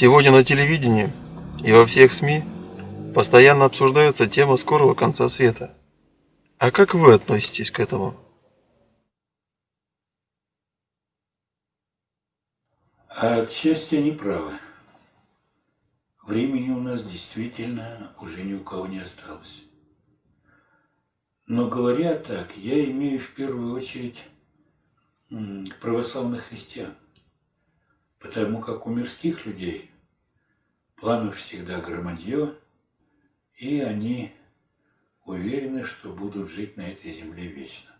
Сегодня на телевидении и во всех СМИ постоянно обсуждается тема скорого конца света. А как вы относитесь к этому? А отчасти они правы. Времени у нас действительно уже ни у кого не осталось. Но говоря так, я имею в первую очередь православных христиан. Потому как у мирских людей планов всегда громадье, и они уверены, что будут жить на этой земле вечно.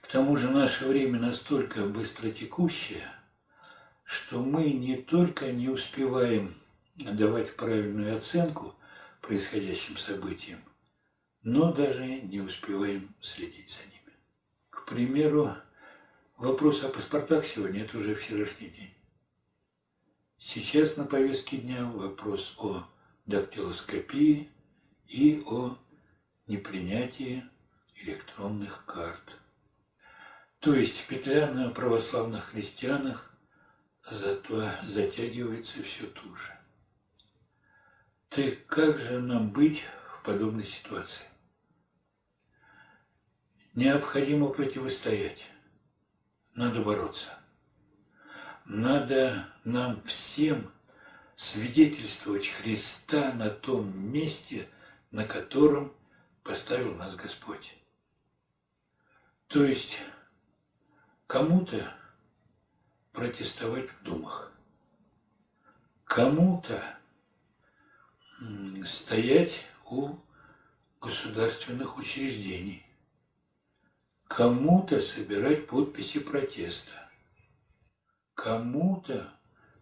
К тому же наше время настолько быстротекущее, что мы не только не успеваем давать правильную оценку происходящим событиям, но даже не успеваем следить за ними. К примеру, Вопрос о паспортах сегодня – это уже вчерашний день. Сейчас на повестке дня вопрос о дактилоскопии и о непринятии электронных карт. То есть петля на православных христианах зато затягивается все туже. Так как же нам быть в подобной ситуации? Необходимо противостоять надо бороться. Надо нам всем свидетельствовать Христа на том месте, на котором поставил нас Господь. То есть кому-то протестовать в думах, кому-то стоять у государственных учреждений, кому-то собирать подписи протеста, кому-то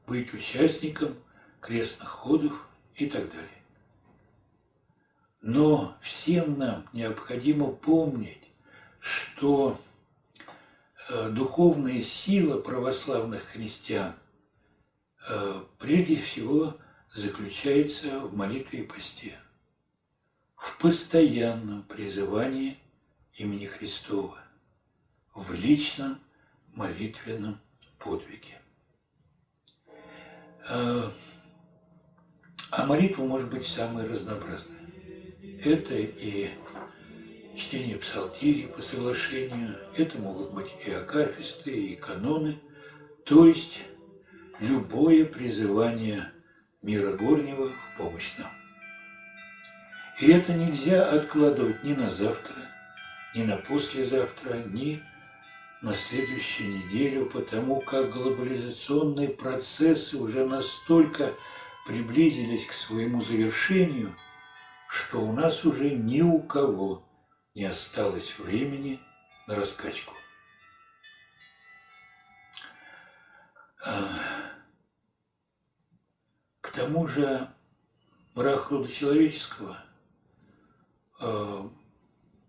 быть участником крестных ходов и так далее. Но всем нам необходимо помнить, что э, духовная сила православных христиан э, прежде всего заключается в молитве и посте, в постоянном призывании имени Христова в личном молитвенном подвиге. А, а молитва может быть самой разнообразной. Это и чтение псалтири по соглашению, это могут быть и акафисты, и каноны, то есть любое призывание мира горнего в помощь нам. И это нельзя откладывать ни на завтра, ни на послезавтра, ни на следующую неделю, потому как глобализационные процессы уже настолько приблизились к своему завершению, что у нас уже ни у кого не осталось времени на раскачку. А, к тому же мрак рода человеческого а,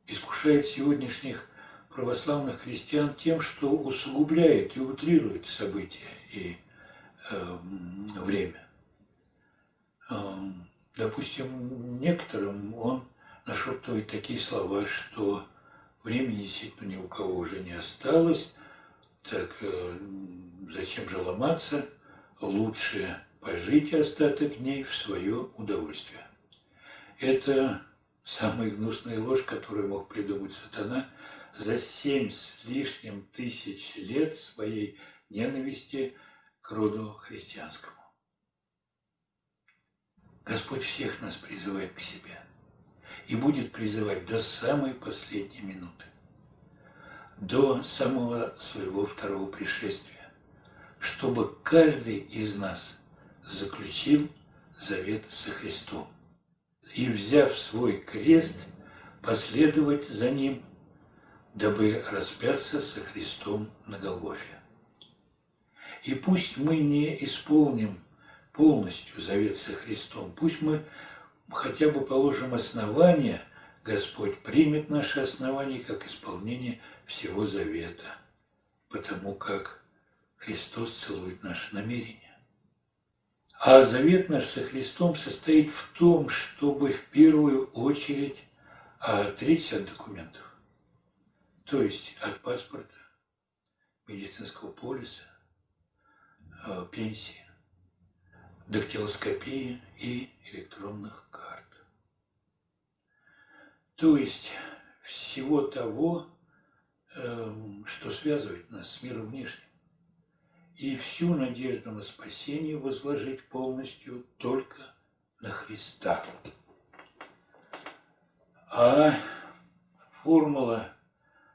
искушает сегодняшних православных христиан тем, что усугубляет и утрирует события и э, время. Э, допустим, некоторым он нашептывает такие слова, что времени действительно ни у кого уже не осталось, так э, зачем же ломаться, лучше пожить остаток дней в свое удовольствие. Это самая гнусная ложь, которую мог придумать сатана за семь с лишним тысяч лет своей ненависти к роду христианскому. Господь всех нас призывает к себе и будет призывать до самой последней минуты, до самого своего второго пришествия, чтобы каждый из нас заключил завет со Христом и, взяв свой крест, последовать за ним, дабы распяться со Христом на Голгофе. И пусть мы не исполним полностью завет со Христом, пусть мы хотя бы положим основания, Господь примет наши основания как исполнение всего завета, потому как Христос целует наши намерения. А завет наш со Христом состоит в том, чтобы в первую очередь отречься от документов. То есть от паспорта, медицинского полиса, э, пенсии, дактилоскопии и электронных карт. То есть всего того, эм, что связывает нас с миром внешним. И всю надежду на спасение возложить полностью только на Христа. А формула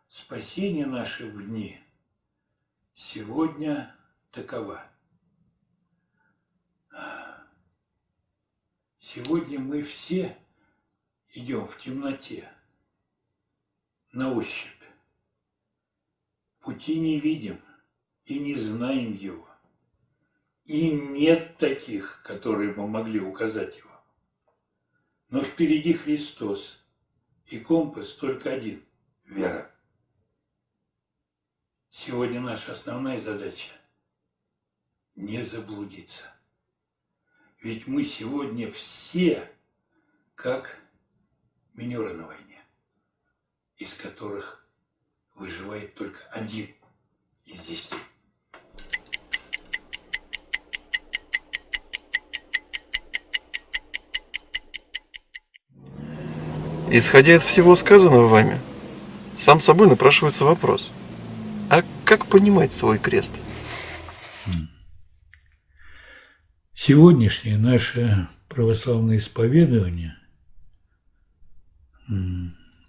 спасения нашей в дни сегодня такова. Сегодня мы все идем в темноте, на ощупь. Пути не видим и не знаем его. И нет таких, которые бы могли указать его. Но впереди Христос, и компас только один – вера. Сегодня наша основная задача – не заблудиться. Ведь мы сегодня все как минеры на войне, из которых выживает только один из десяти. Исходя из всего сказанного вами, сам собой напрашивается вопрос. А как понимать свой крест? Сегодняшнее наше православное исповедование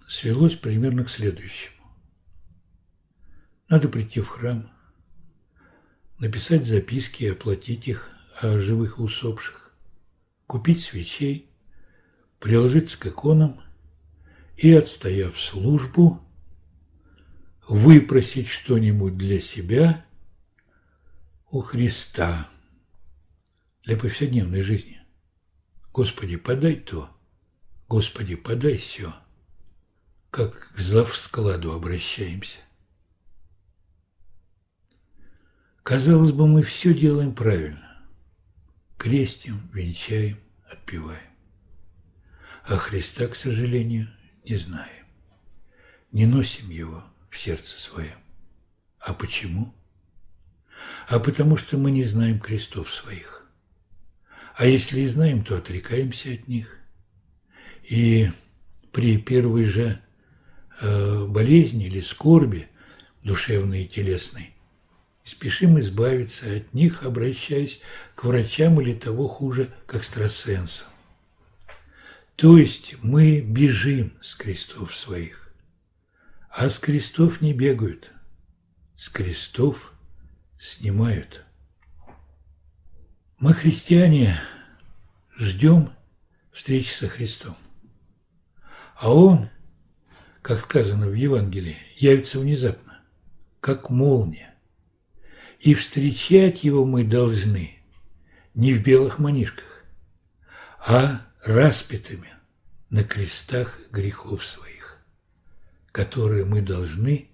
свелось примерно к следующему. Надо прийти в храм, написать записки и оплатить их о живых и усопших, купить свечей, приложиться к иконам и, отстояв службу, выпросить что-нибудь для себя у Христа для повседневной жизни. Господи, подай то, Господи, подай все, как к складу обращаемся. Казалось бы, мы все делаем правильно. Крестим, венчаем, отпеваем. А Христа, к сожалению, не знаем. Не носим Его в сердце своем. А почему? А потому что мы не знаем крестов своих. А если и знаем, то отрекаемся от них. И при первой же э, болезни или скорби, душевной и телесной, спешим избавиться от них, обращаясь к врачам или того хуже, к экстрасенсам. То есть мы бежим с крестов своих, а с крестов не бегают, с крестов снимают. Мы, христиане, ждем встречи со Христом. А Он, как сказано в Евангелии, явится внезапно, как молния. И встречать Его мы должны не в белых манишках, а распятыми на крестах грехов своих, которые мы должны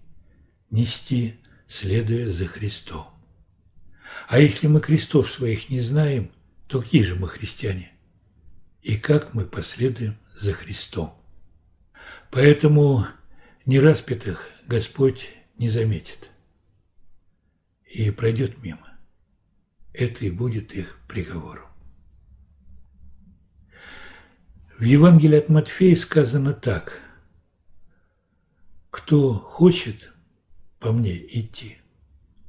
нести, следуя за Христом. А если мы крестов своих не знаем, то какие же мы христиане? И как мы последуем за Христом? Поэтому нераспятых Господь не заметит и пройдет мимо. Это и будет их приговором. В Евангелии от Матфея сказано так. «Кто хочет по мне идти,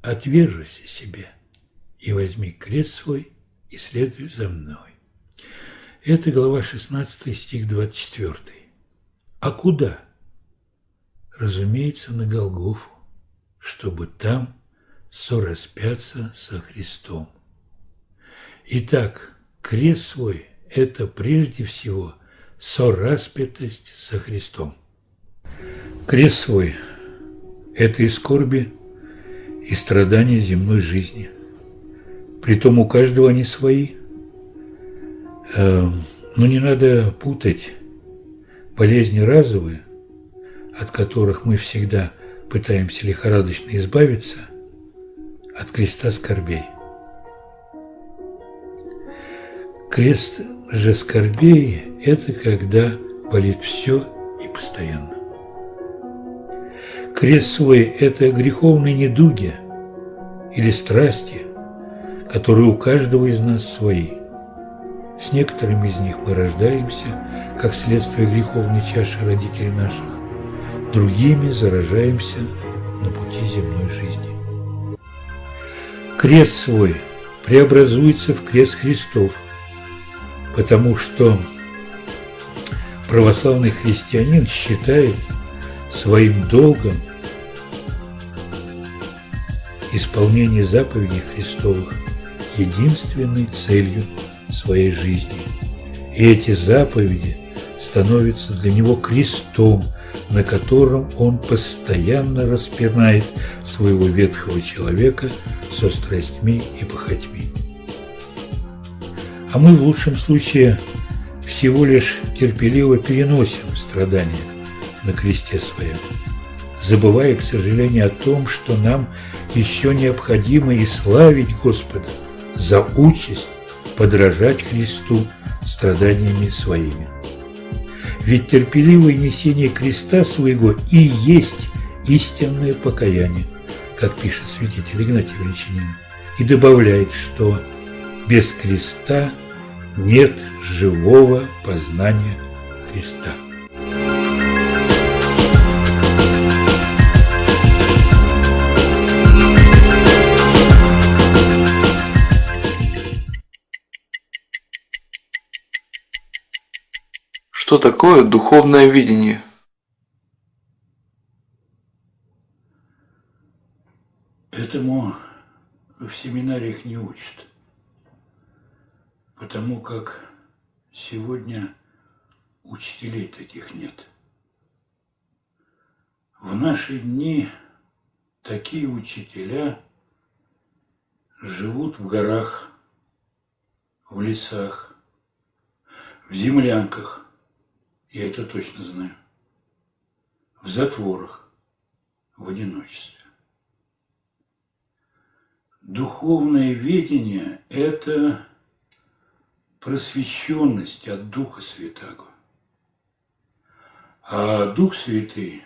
отвержись себе и возьми крест свой и следуй за мной». Это глава 16, стих 24. А куда? Разумеется, на Голгофу, чтобы там сораспяться со Христом. Итак, крест свой – это прежде всего сораспятость со Христом. Крест свой – это и скорби, и страдания земной жизни. Притом у каждого они свои. Эм, но не надо путать болезни разовые, от которых мы всегда пытаемся лихорадочно избавиться, от креста скорбей. Крест же скорбей – это когда болит все и постоянно. Крест свой – это греховные недуги или страсти, которые у каждого из нас свои. С некоторыми из них мы рождаемся, как следствие греховной чаши родителей наших, другими заражаемся на пути земной жизни. Крест свой преобразуется в крест Христов, потому что православный христианин считает своим долгом исполнение заповедей Христовых единственной целью своей жизни. И эти заповеди становятся для него крестом, на котором он постоянно распинает своего ветхого человека со страстьми и похотьми. А мы в лучшем случае всего лишь терпеливо переносим страдания на кресте своем, забывая, к сожалению, о том, что нам еще необходимо и славить Господа за участь подражать Христу страданиями своими. Ведь терпеливое несение креста своего и есть истинное покаяние, как пишет святитель Игнатий Величинин, и добавляет, что без креста нет живого познания Христа. Что такое духовное видение? Этому в семинариях не учат, потому как сегодня учителей таких нет. В наши дни такие учителя живут в горах, в лесах, в землянках – я это точно знаю, в затворах, в одиночестве. Духовное видение – это просвещенность от Духа Святаго. А Дух Святый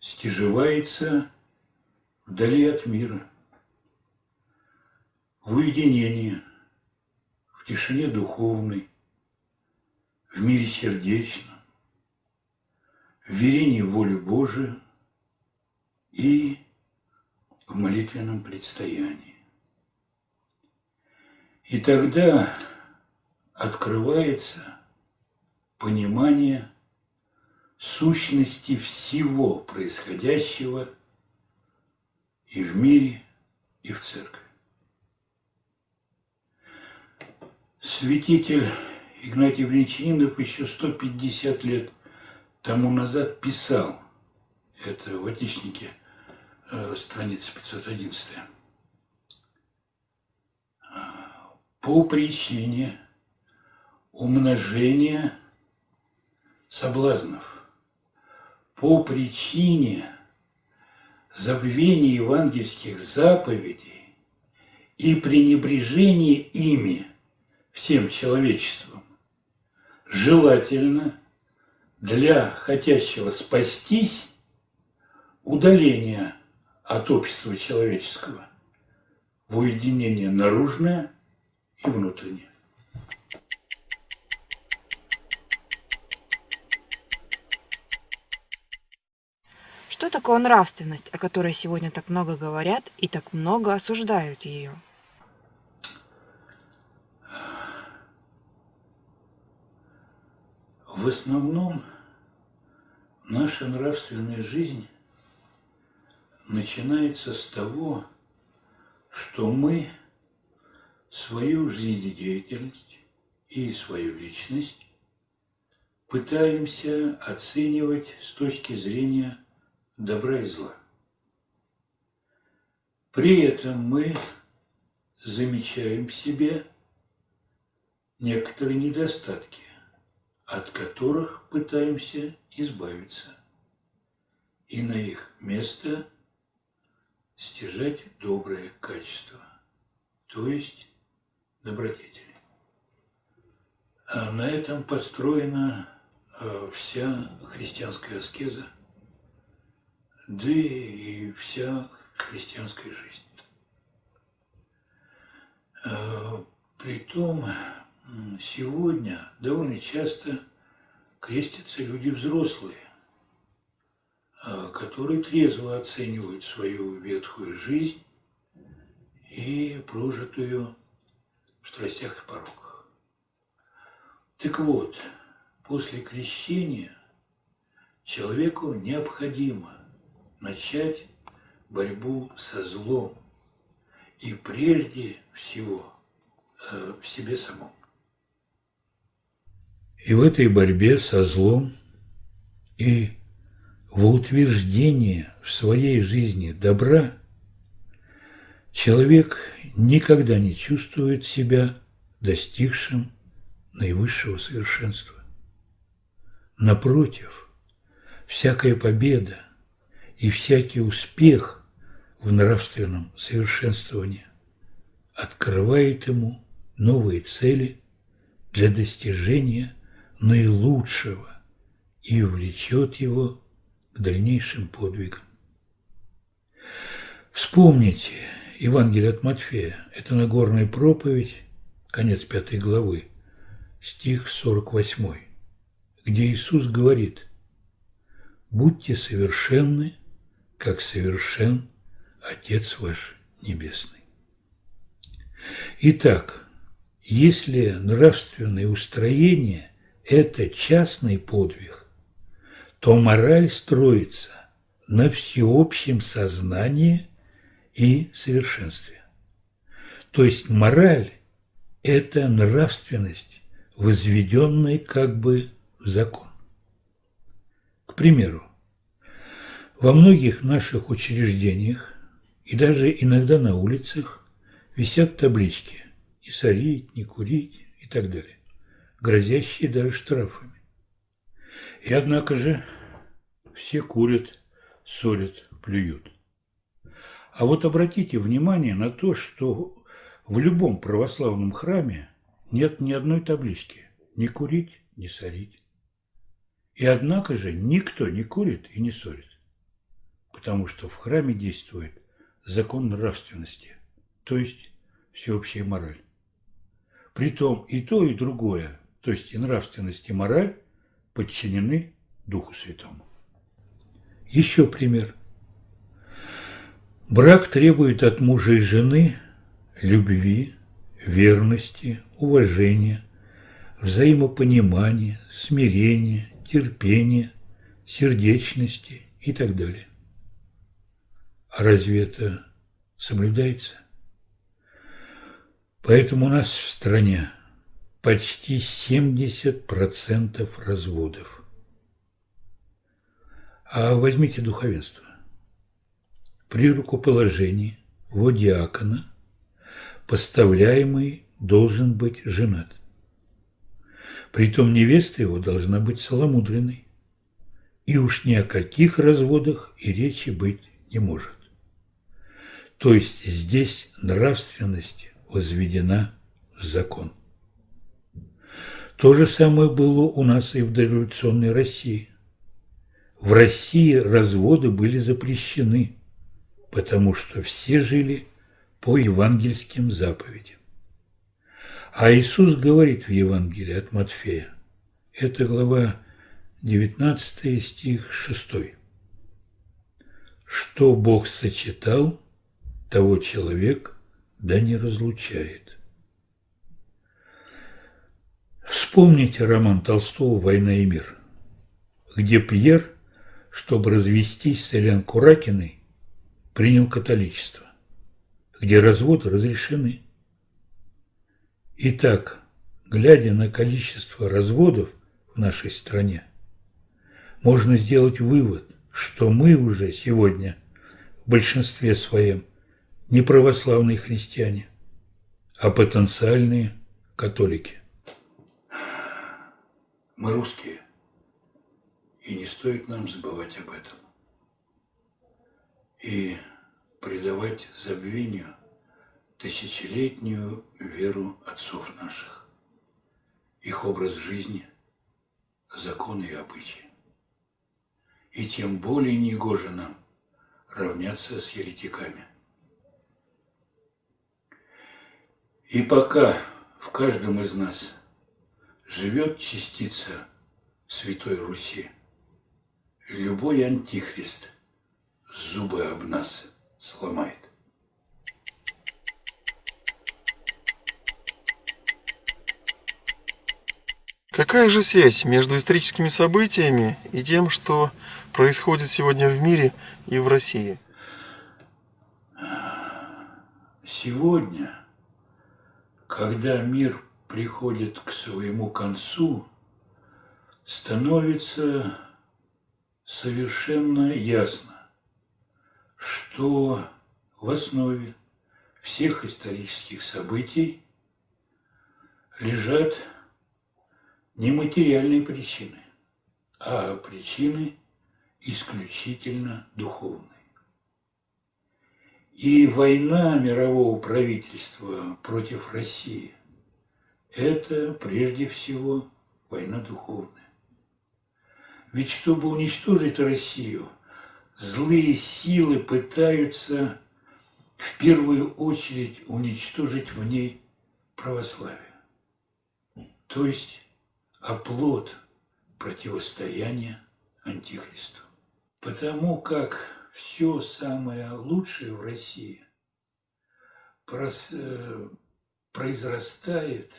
стяживается вдали от мира, в уединении, в тишине духовной, в мире сердечном в верении в волю Божию и в молитвенном предстоянии. И тогда открывается понимание сущности всего происходящего и в мире, и в церкви. Святитель Игнатий Валентинов еще 150 лет тому назад писал, это в Отечнике, э, страница 511, по причине умножения соблазнов, по причине забвения евангельских заповедей и пренебрежения ими всем человечеством, желательно для хотящего спастись удаление от общества человеческого в уединение наружное и внутреннее. Что такое нравственность, о которой сегодня так много говорят и так много осуждают ее? В основном наша нравственная жизнь начинается с того, что мы свою жизнедеятельность и свою личность пытаемся оценивать с точки зрения добра и зла. При этом мы замечаем в себе некоторые недостатки, от которых пытаемся избавиться, и на их место стяжать доброе качество, то есть добродетели. А на этом построена э, вся христианская аскеза, да и вся христианская жизнь. Э, притом сегодня довольно часто крестятся люди взрослые, а, которые трезво оценивают свою ветхую жизнь и прожитую в страстях и пороках. Так вот, после крещения человеку необходимо начать борьбу со злом и прежде всего э, в себе самом. И в этой борьбе со злом и в утверждении в своей жизни добра человек никогда не чувствует себя достигшим наивысшего совершенства. Напротив, всякая победа и всякий успех в нравственном совершенствовании открывает ему новые цели для достижения наилучшего и увлечет его к дальнейшим подвигам. Вспомните Евангелие от Матфея, это Нагорная проповедь, конец пятой главы, стих 48, где Иисус говорит «Будьте совершенны, как совершен Отец ваш Небесный». Итак, если нравственное устроение – это частный подвиг, то мораль строится на всеобщем сознании и совершенстве. То есть мораль – это нравственность, возведенная как бы в закон. К примеру, во многих наших учреждениях и даже иногда на улицах висят таблички «Не сорить, не курить» и так далее, грозящие даже штрафами. И однако же все курят, ссорят, плюют. А вот обратите внимание на то, что в любом православном храме нет ни одной таблички «не курить, не сорить». И однако же никто не курит и не ссорит, потому что в храме действует закон нравственности, то есть всеобщая мораль. Притом и то, и другое, то есть и нравственность, и мораль, подчинены Духу Святому. Еще пример. Брак требует от мужа и жены любви, верности, уважения, взаимопонимания, смирения, терпения, сердечности и так далее. А разве это соблюдается? Поэтому у нас в стране почти 70% разводов. А возьмите духовенство при рукоположении во диакона поставляемый должен быть женат. Притом невеста его должна быть целомудренной. И уж ни о каких разводах и речи быть не может. То есть здесь нравственность возведена в закон. То же самое было у нас и в дореволюционной России. В России разводы были запрещены – потому что все жили по евангельским заповедям. А Иисус говорит в Евангелии от Матфея, это глава 19 стих 6. Что Бог сочетал, того человек да не разлучает. Вспомните роман Толстого «Война и мир», где Пьер, чтобы развестись с Элен Куракиной, принял католичество, где разводы разрешены. Итак, глядя на количество разводов в нашей стране, можно сделать вывод, что мы уже сегодня в большинстве своем не православные христиане, а потенциальные католики. Мы русские, и не стоит нам забывать об этом и предавать забвению тысячелетнюю веру отцов наших, их образ жизни, законы и обычаи. И тем более негоже нам равняться с еретиками. И пока в каждом из нас живет частица Святой Руси. Любой антихрист зубы об нас сломает. Какая же связь между историческими событиями и тем, что происходит сегодня в мире и в России? Сегодня, когда мир приходит к своему концу, становится совершенно ясно, что в основе всех исторических событий лежат не материальные причины, а причины исключительно духовные. И война мирового правительства против России – это прежде всего война духовная. Ведь чтобы уничтожить Россию, злые силы пытаются в первую очередь уничтожить в ней православие. То есть оплот противостояния Антихристу. Потому как все самое лучшее в России э, произрастает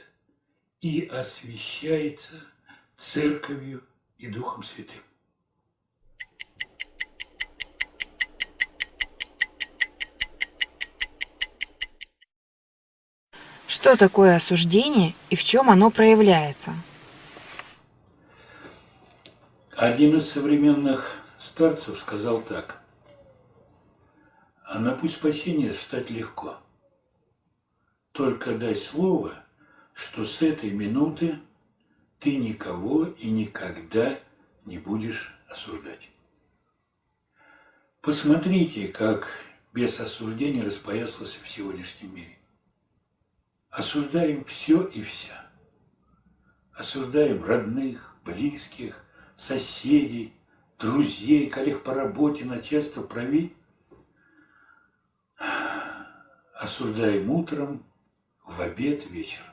и освещается Церковью и Духом Святым. Что такое осуждение и в чем оно проявляется? Один из современных старцев сказал так. А на путь спасения встать легко. Только дай слово, что с этой минуты ты никого и никогда не будешь осуждать. Посмотрите, как без осуждения распоясался в сегодняшнем мире. Осуждаем все и вся. Осуждаем родных, близких, соседей, друзей, коллег по работе, начальство, править. Осуждаем утром, в обед, вечером.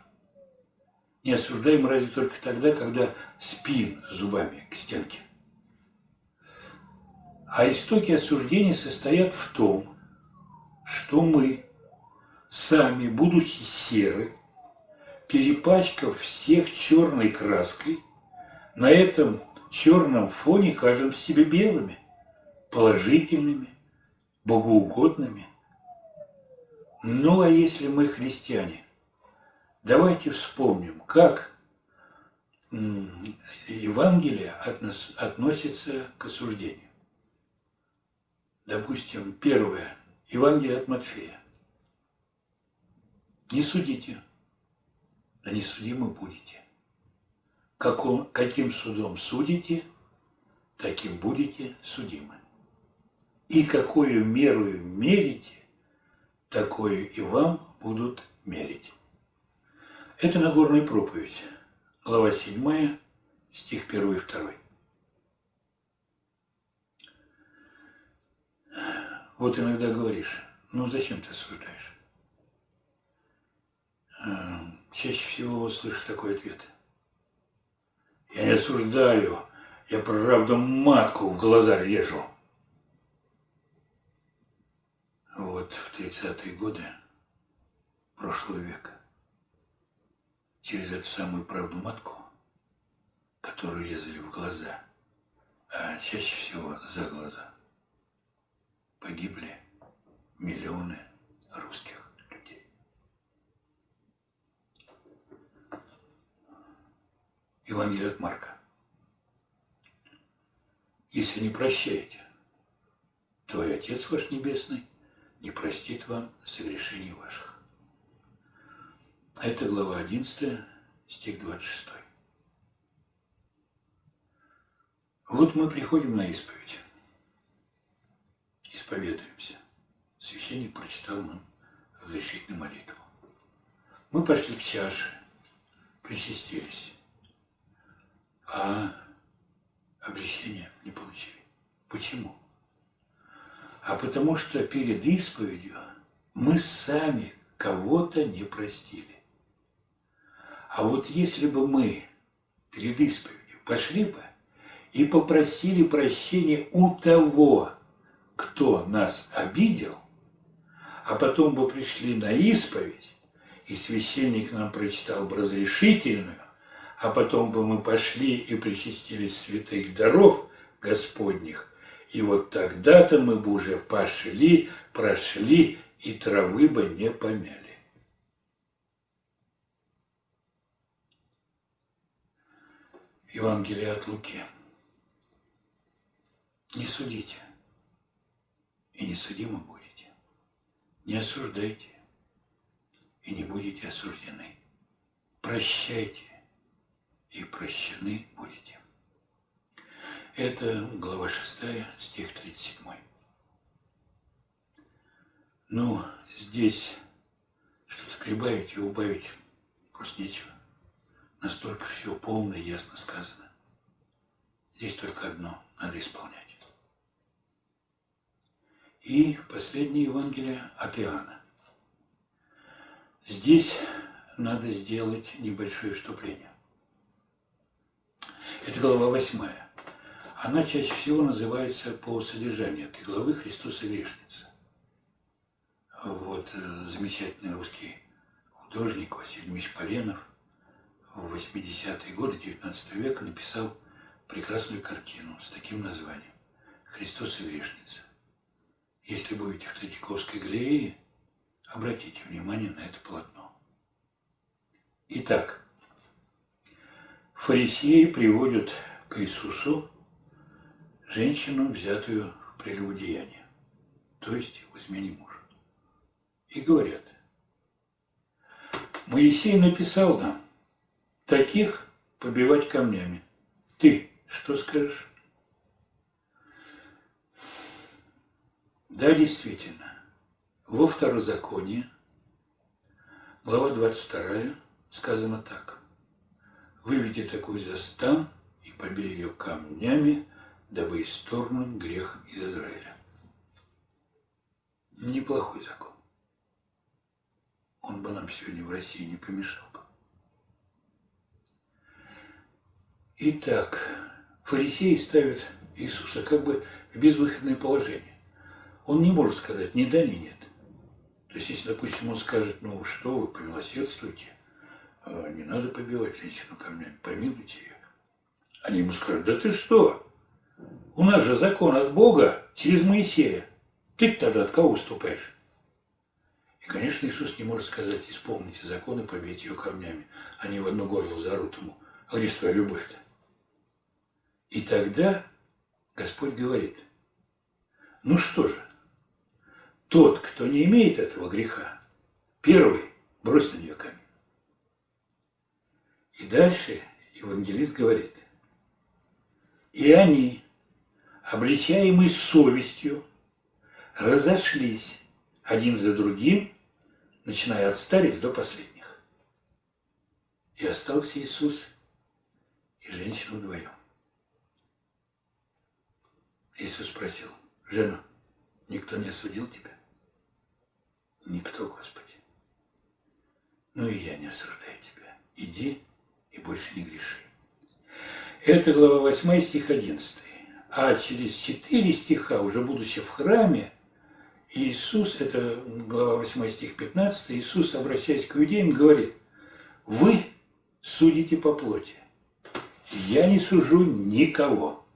Не осуждаем разве только тогда, когда спим зубами к стенке. А истоки осуждения состоят в том, что мы, сами, будучи серы, перепачкав всех черной краской, на этом черном фоне кажем себе белыми, положительными, богоугодными. Ну а если мы христиане, давайте вспомним, как Евангелие относится к осуждению. Допустим, первое, Евангелие от Матфея. Не судите, да не судимы будете каком, каким судом судите, таким будете судимы. И какую меру мерите, такую и вам будут мерить. Это Нагорная проповедь, глава 7, стих 1 и 2. Вот иногда говоришь, ну зачем ты осуждаешь? Эм, чаще всего слышу такой ответ – я не осуждаю, я правда матку в глаза режу. Вот в 30-е годы прошлого века через эту самую правду матку, которую резали в глаза, а чаще всего за глаза, погибли миллионы русских. Евангелие от Марка. Если не прощаете, то и Отец ваш Небесный не простит вам согрешений ваших. Это глава 11, стих 26. Вот мы приходим на исповедь. Исповедуемся. Священник прочитал нам разрешительную молитву. Мы пошли к чаше, причастились а обличения не получили. Почему? А потому что перед исповедью мы сами кого-то не простили. А вот если бы мы перед исповедью пошли бы и попросили прощения у того, кто нас обидел, а потом бы пришли на исповедь, и священник нам прочитал бы разрешительную, а потом бы мы пошли и причастились святых даров Господних, и вот тогда-то мы бы уже пошли, прошли и травы бы не помяли. Евангелие от Луки. Не судите, и не судимы будете. Не осуждайте, и не будете осуждены. Прощайте, и прощены будете. Это глава 6, стих 37. Ну, здесь что-то прибавить и убавить просто нечего. Настолько все полно и ясно сказано. Здесь только одно – надо исполнять. И последнее Евангелие от Иоанна. Здесь надо сделать небольшое вступление. Это глава восьмая. Она чаще всего называется по содержанию этой главы «Христос и грешница». Вот э, замечательный русский художник Василий Ильич Поленов в 80-е годы 19 века написал прекрасную картину с таким названием «Христос и грешница». Если будете в Третьяковской галерее, обратите внимание на это полотно. Итак, фарисеи приводят к Иисусу женщину, взятую в прелюбодеяние, то есть в измене мужа. И говорят, Моисей написал нам, таких побивать камнями. Ты что скажешь? Да, действительно, во второзаконии, глава 22, сказано так. Выведи такую за стан и побей ее камнями, дабы исторгнуть грех из Израиля. Неплохой закон. Он бы нам сегодня в России не помешал бы. Итак, фарисеи ставят Иисуса как бы в безвыходное положение. Он не может сказать ни да, ни нет. То есть, если, допустим, он скажет, ну что вы, помилосердствуйте, а, не надо побивать женщину камнями, помилуйте ее. Они ему скажут, да ты что? У нас же закон от Бога через Моисея. ты тогда от кого уступаешь? И, конечно, Иисус не может сказать, исполните закон и побейте ее камнями. Они в одно горло зарут ему. А где твоя любовь-то? И тогда Господь говорит, ну что же, тот, кто не имеет этого греха, первый брось на нее камень. И дальше евангелист говорит, и они, обличаемые совестью, разошлись один за другим, начиная от старец до последних. И остался Иисус и женщина вдвоем. Иисус спросил, жена, никто не осудил тебя? Никто, Господи. Ну и я не осуждаю тебя. Иди и больше не греши. Это глава 8 стих 11. А через 4 стиха, уже будучи в храме, Иисус, это глава 8 стих 15, Иисус, обращаясь к иудеям, говорит, вы судите по плоти, я не сужу никого.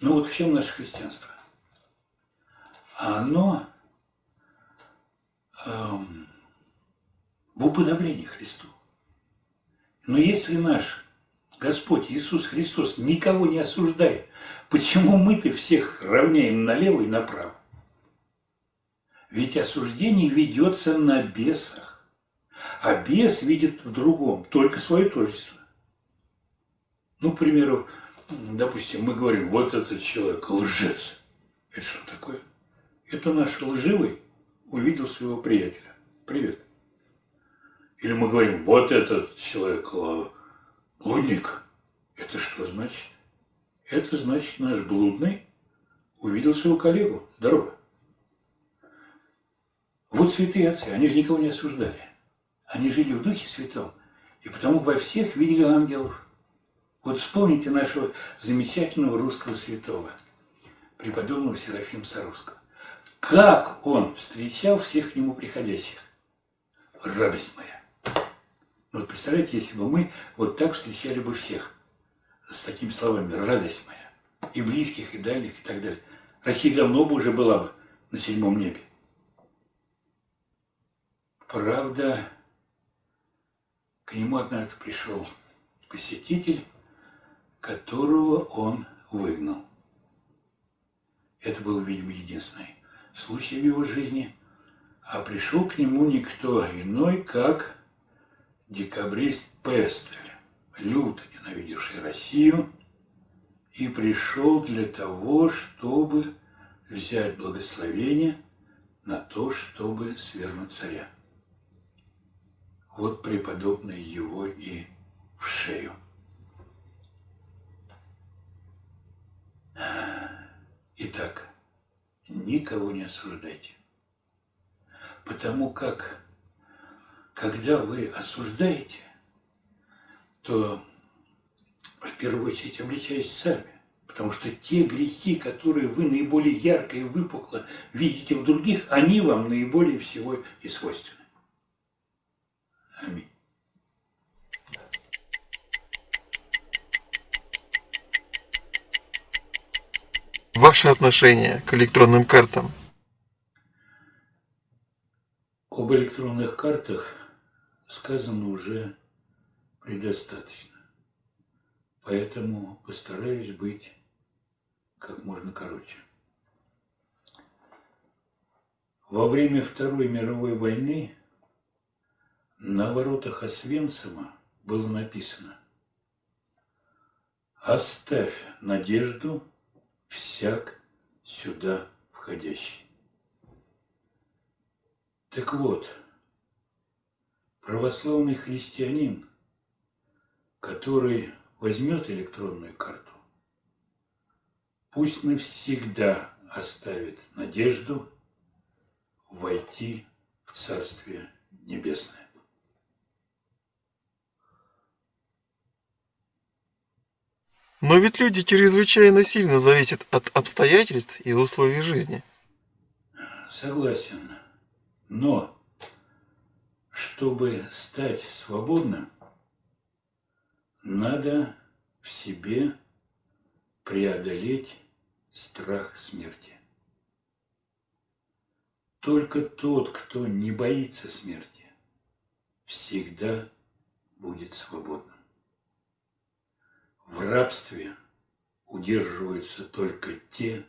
Ну вот в чем наше христианство? Оно эм, в уподоблении Христу. Но если наш Господь Иисус Христос никого не осуждает, почему мы-то всех равняем налево и направо? Ведь осуждение ведется на бесах, а бес видит в другом только свое тождество. Ну, к примеру, допустим, мы говорим, вот этот человек лжец. Это что такое? Это наш лживый увидел своего приятеля. Привет. Или мы говорим, вот этот человек блудник. Это что значит? Это значит, наш блудный увидел своего коллегу. Здорово. Вот святые отцы, они же никого не осуждали. Они жили в Духе Святом И потому во всех видели ангелов. Вот вспомните нашего замечательного русского святого, преподобного Серафима Саровского. Как он встречал всех к нему приходящих. Радость моя. Вот представляете, если бы мы вот так встречали бы всех, с такими словами, радость моя, и близких, и дальних, и так далее. Россия давно бы уже была бы на седьмом небе. Правда, к нему однажды пришел посетитель, которого он выгнал. Это был, видимо, единственный случай в его жизни. А пришел к нему никто иной, как декабрист Пестель, люто ненавидевший Россию, и пришел для того, чтобы взять благословение на то, чтобы свергнуть царя. Вот преподобный его и в шею. Итак, никого не осуждайте. Потому как, когда вы осуждаете, то в первую очередь обличаясь сами. Потому что те грехи, которые вы наиболее ярко и выпукло видите в других, они вам наиболее всего и свойственны. Аминь. Ваше отношение к электронным картам. Об электронных картах сказано уже предостаточно. Поэтому постараюсь быть как можно короче. Во время Второй мировой войны на воротах Освенцима было написано «Оставь надежду всяк сюда входящий». Так вот, православный христианин, который возьмет электронную карту, пусть навсегда оставит надежду войти в Царствие Небесное. Но ведь люди чрезвычайно сильно зависят от обстоятельств и условий жизни. Согласен. Но, чтобы стать свободным, надо в себе преодолеть страх смерти. Только тот, кто не боится смерти, всегда будет свободным. В рабстве удерживаются только те,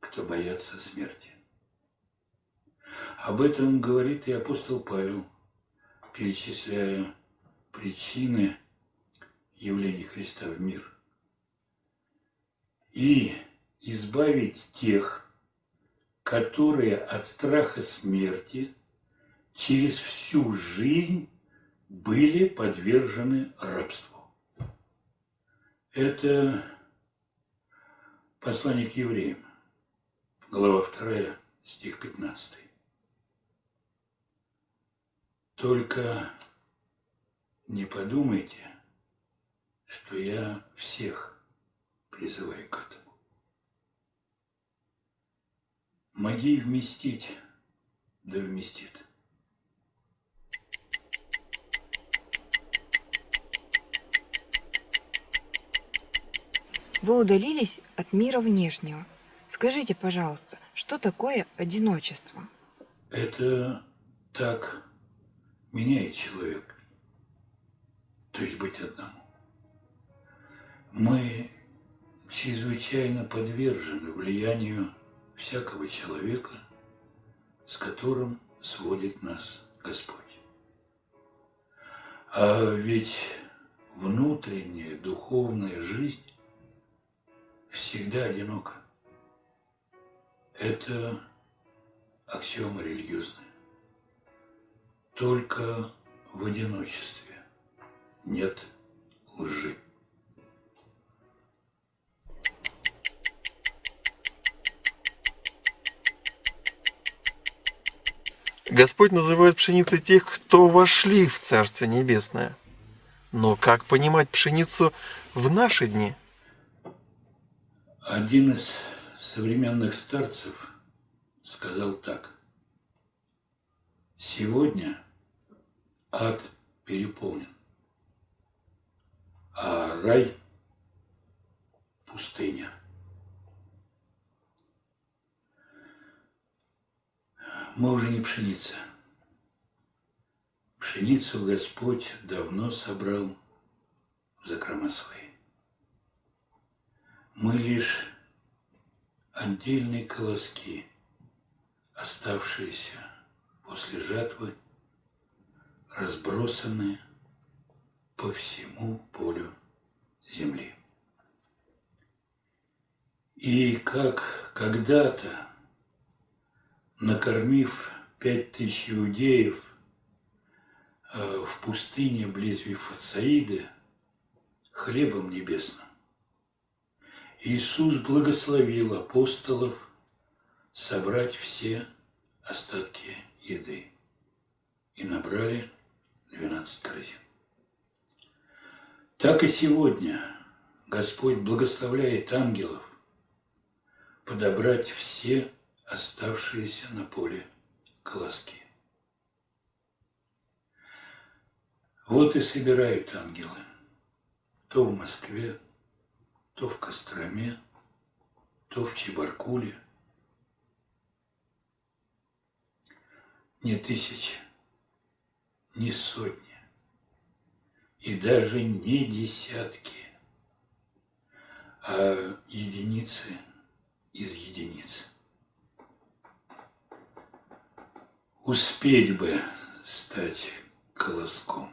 кто боятся смерти. Об этом говорит и апостол Павел, перечисляя причины явления Христа в мир. И избавить тех, которые от страха смерти через всю жизнь были подвержены рабству. Это послание к евреям, глава 2, стих 15. Только не подумайте, что я всех призываю к этому. Моги вместить, да вместит. Вы удалились от мира внешнего. Скажите, пожалуйста, что такое одиночество? Это так меняет человека. То есть быть одному. Мы чрезвычайно подвержены влиянию всякого человека, с которым сводит нас Господь. А ведь внутренняя духовная жизнь всегда одинока. Это аксиома религиозная. Только в одиночестве нет лжи. Господь называет пшеницей тех, кто вошли в Царствие Небесное – Но как понимать пшеницу в наши дни? Один из современных старцев сказал так. Сегодня ад переполнен, а рай – пустыня. Мы уже не пшеница. Пшеницу Господь давно собрал в закрома свои. Мы лишь отдельные колоски, оставшиеся после жатвы, разбросанные по всему полю земли. И как когда-то, накормив пять тысяч иудеев э, в пустыне близ Вифасаиды хлебом небесным, Иисус благословил апостолов собрать все остатки еды и набрали 12 корзин. Так и сегодня Господь благословляет ангелов подобрать все оставшиеся на поле колоски. Вот и собирают ангелы то в Москве, то в Костроме, то в Чебаркуле. Не тысячи, не сотни, и даже не десятки, а единицы из единиц. Успеть бы стать колоском.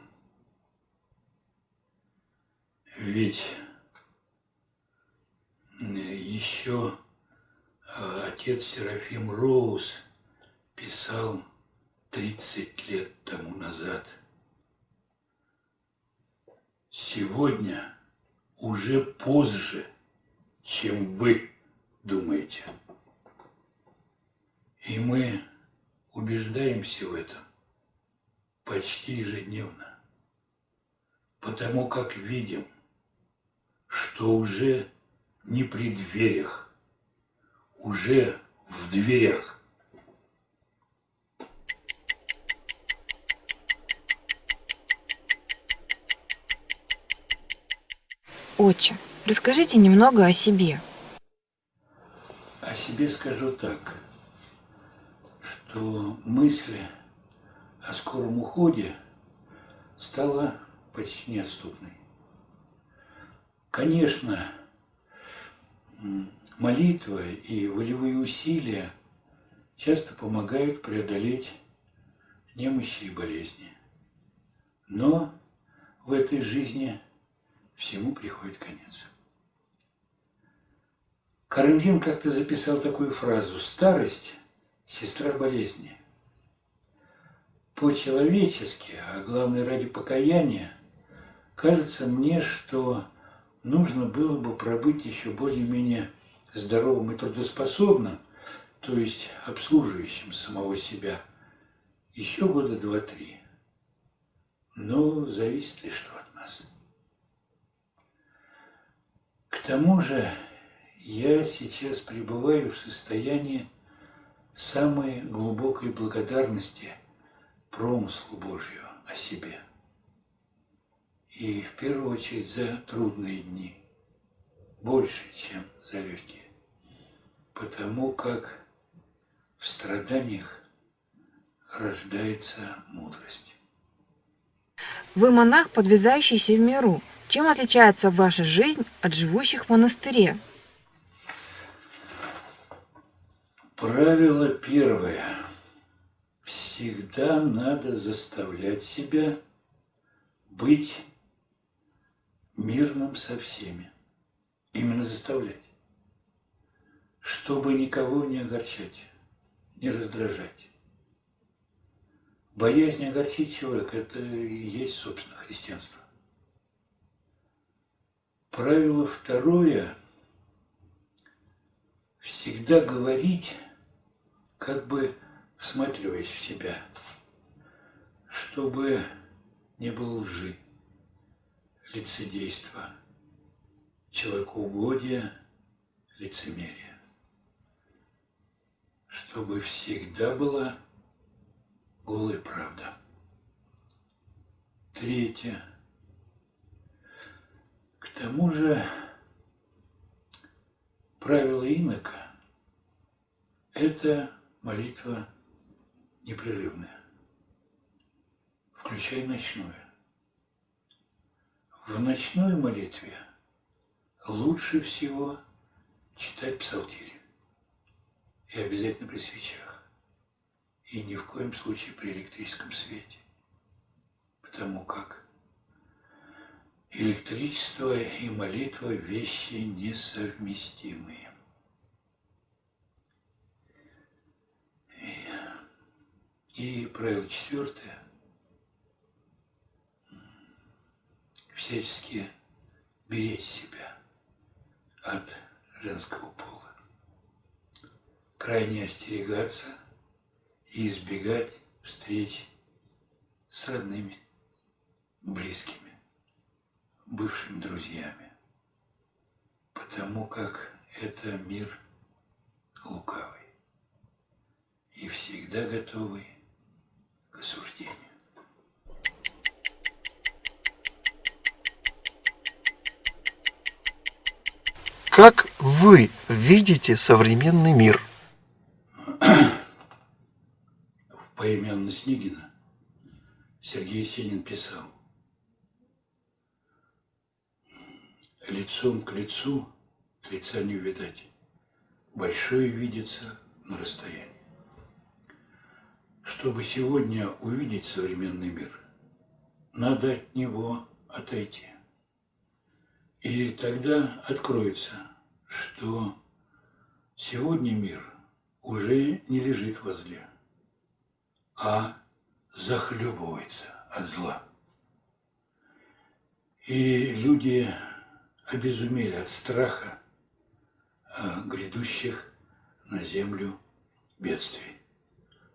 Ведь еще а, отец Серафим Роуз писал 30 лет тому назад. Сегодня уже позже, чем вы думаете. И мы убеждаемся в этом почти ежедневно, потому как видим, что уже не при дверях, уже в дверях. Отче, расскажите немного о себе. О себе скажу так, что мысль о скором уходе стала почти неотступной. Конечно, молитва и волевые усилия часто помогают преодолеть немощи и болезни. Но в этой жизни всему приходит конец. Карамзин как-то записал такую фразу «Старость – сестра болезни». По-человечески, а главное ради покаяния, кажется мне, что нужно было бы пробыть еще более-менее здоровым и трудоспособным, то есть обслуживающим самого себя, еще года два-три. Но зависит ли что от нас? К тому же я сейчас пребываю в состоянии самой глубокой благодарности промыслу Божью о себе – и в первую очередь за трудные дни, больше, чем за легкие. Потому как в страданиях рождается мудрость. Вы монах, подвязающийся в миру. Чем отличается ваша жизнь от живущих в монастыре? Правило первое. Всегда надо заставлять себя быть мирным со всеми. Именно заставлять. Чтобы никого не огорчать, не раздражать. Боязнь огорчить человека – это и есть, собственно, христианство. Правило второе – всегда говорить, как бы всматриваясь в себя, чтобы не было лжи лицедейство, человекоугодие, лицемерие. Чтобы всегда была голая правда. Третье. К тому же правило инока – это молитва непрерывная, включая ночную. В ночной молитве лучше всего читать псалтирь. И обязательно при свечах. И ни в коем случае при электрическом свете. Потому как электричество и молитва – вещи несовместимые. И, и правило четвертое – всячески беречь себя от женского пола. Крайне остерегаться и избегать встреч с родными, близкими, бывшими друзьями, потому как это мир лукавый и всегда готовый к осуждению. Как вы видите современный мир? В поэме Анны Снегина Сергей Есенин писал Лицом к лицу лица не увидать, большое видится на расстоянии. Чтобы сегодня увидеть современный мир, надо от него отойти. И тогда откроется, что сегодня мир уже не лежит возле, а захлебывается от зла. И люди обезумели от страха а, грядущих на землю бедствий,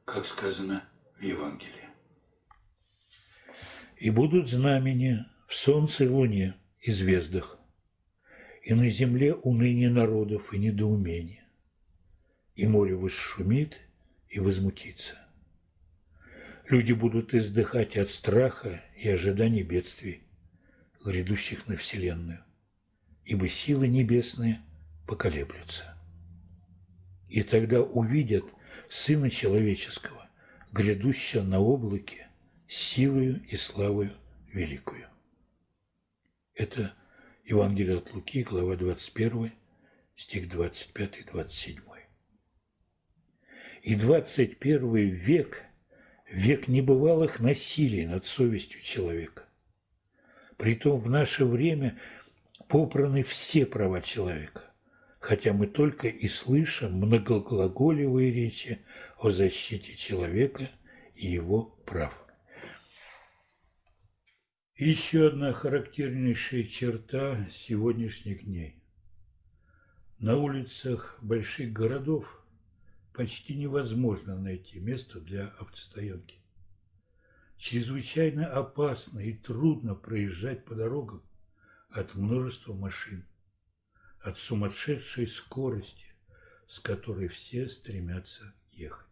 как сказано в Евангелии. И будут знамения в солнце и луне и звездах, и на земле уныние народов и недоумение, и море восшумит и возмутится. Люди будут издыхать от страха и ожиданий бедствий, грядущих на Вселенную, ибо силы небесные поколеблются. И тогда увидят Сына Человеческого, грядущего на облаке, силою и славою великую. Это Евангелие от Луки, глава 21, стих 25-27. И 21 век – век небывалых насилий над совестью человека. Притом в наше время попраны все права человека, хотя мы только и слышим многоглаголевые речи о защите человека и его прав. Еще одна характернейшая черта сегодняшних дней. На улицах больших городов почти невозможно найти место для автостоянки. Чрезвычайно опасно и трудно проезжать по дорогам от множества машин, от сумасшедшей скорости, с которой все стремятся ехать.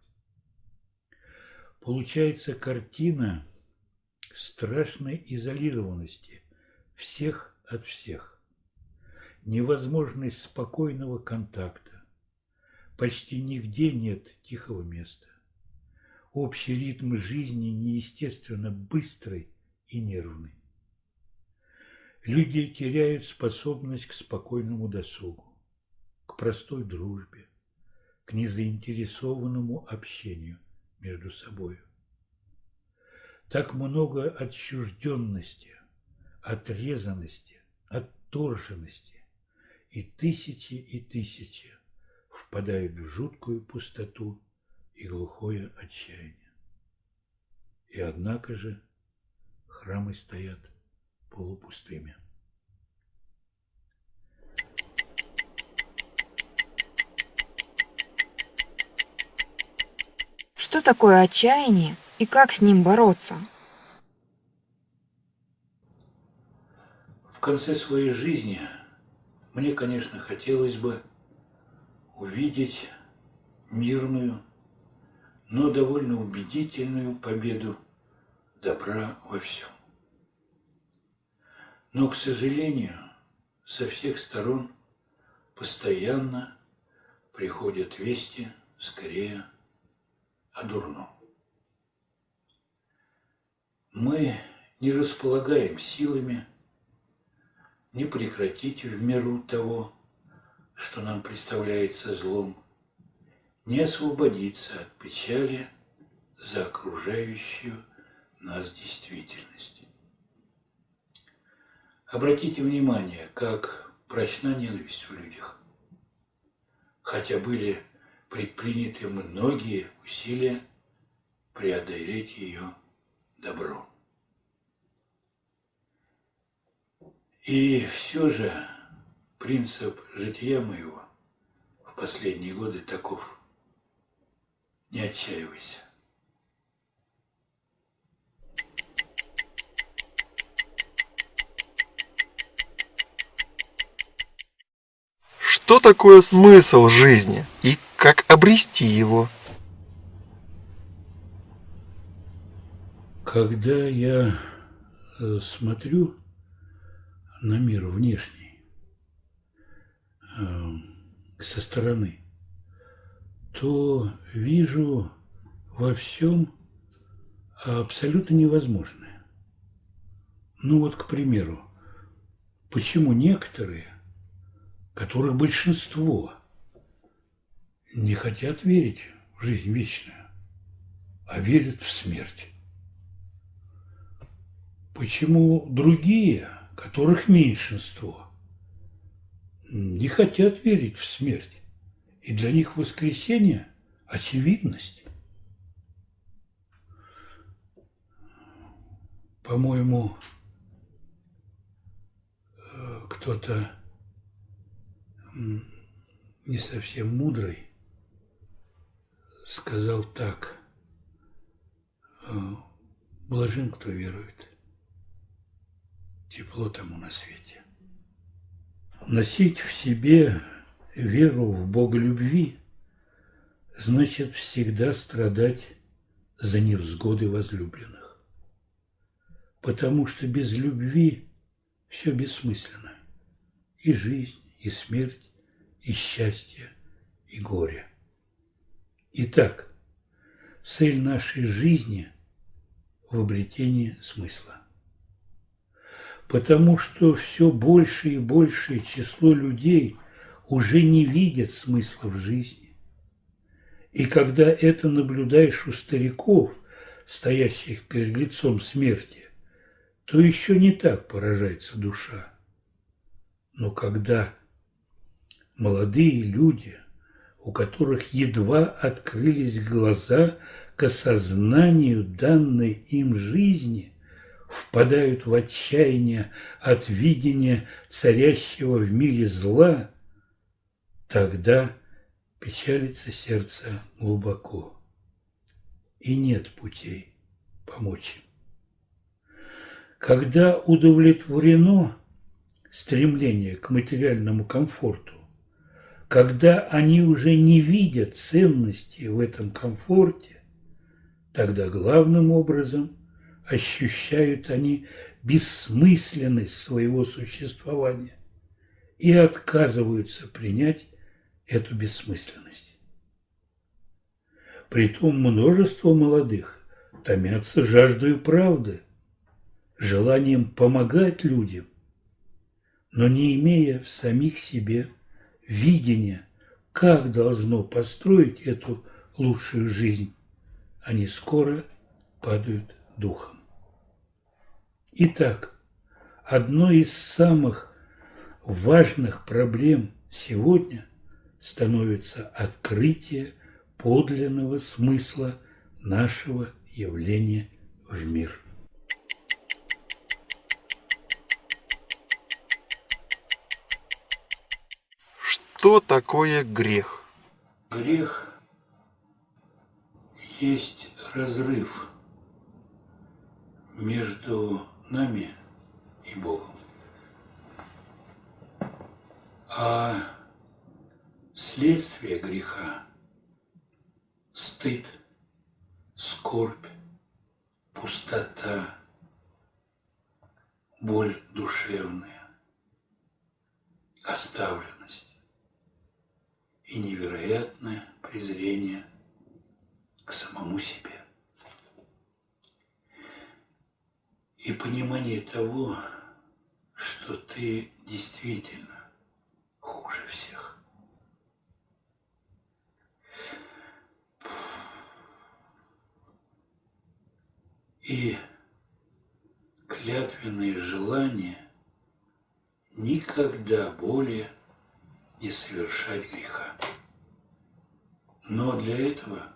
Получается картина – страшной изолированности всех от всех, невозможность спокойного контакта, почти нигде нет тихого места. Общий ритм жизни неестественно быстрый и нервный. Люди теряют способность к спокойному досугу, к простой дружбе, к незаинтересованному общению между собой так много отчужденности, отрезанности, отторженности, и тысячи и тысячи впадают в жуткую пустоту и глухое отчаяние. И однако же храмы стоят полупустыми. Что такое отчаяние и как с ним бороться? конце своей жизни мне, конечно, хотелось бы увидеть мирную, но довольно убедительную победу добра во всем. Но, к сожалению, со всех сторон постоянно приходят вести скорее о дурном. Мы не располагаем силами не прекратить в миру того, что нам представляется злом, не освободиться от печали за окружающую нас действительность. Обратите внимание, как прочна ненависть в людях, хотя были предприняты многие усилия преодолеть ее добром. И все же принцип жития моего в последние годы таков. Не отчаивайся. Что такое смысл жизни и как обрести его? Когда я э, смотрю на мир внешний э, со стороны, то вижу во всем абсолютно невозможное. Ну вот, к примеру, почему некоторые, которых большинство, не хотят верить в жизнь вечную, а верят в смерть? Почему другие, которых меньшинство, не хотят верить в смерть? И для них воскресение – очевидность. По-моему, э, кто-то не совсем мудрый сказал так. «Э, Блажен, кто верует. Тепло тому на свете. Носить в себе веру в Бога любви значит всегда страдать за невзгоды возлюбленных. Потому что без любви все бессмысленно. И жизнь, и смерть, и счастье, и горе. Итак, цель нашей жизни в обретении смысла. Потому что все больше и большее число людей – уже не видят смысла в жизни. И когда это наблюдаешь у стариков, стоящих перед лицом смерти, то еще не так поражается душа. Но когда молодые люди, у которых едва открылись глаза к осознанию данной им жизни, впадают в отчаяние от видения царящего в мире зла – Тогда печалится сердце глубоко, и нет путей помочь им. Когда удовлетворено стремление к материальному комфорту, когда они уже не видят ценности в этом комфорте, тогда главным образом ощущают они бессмысленность своего существования и отказываются принять эту бессмысленность. Притом множество молодых томятся жаждой правды, желанием помогать людям, но не имея в самих себе видения, как должно построить эту лучшую жизнь, они скоро падают духом. Итак, одной из самых важных проблем сегодня – становится открытие подлинного смысла нашего явления в мир. Что такое грех? Грех есть разрыв между нами и Богом. А следствие греха – стыд, скорбь, пустота, боль душевная, оставленность и невероятное презрение к самому себе. И понимание того, что ты действительно хуже всех. И клятвенное желание никогда более не совершать греха. Но для этого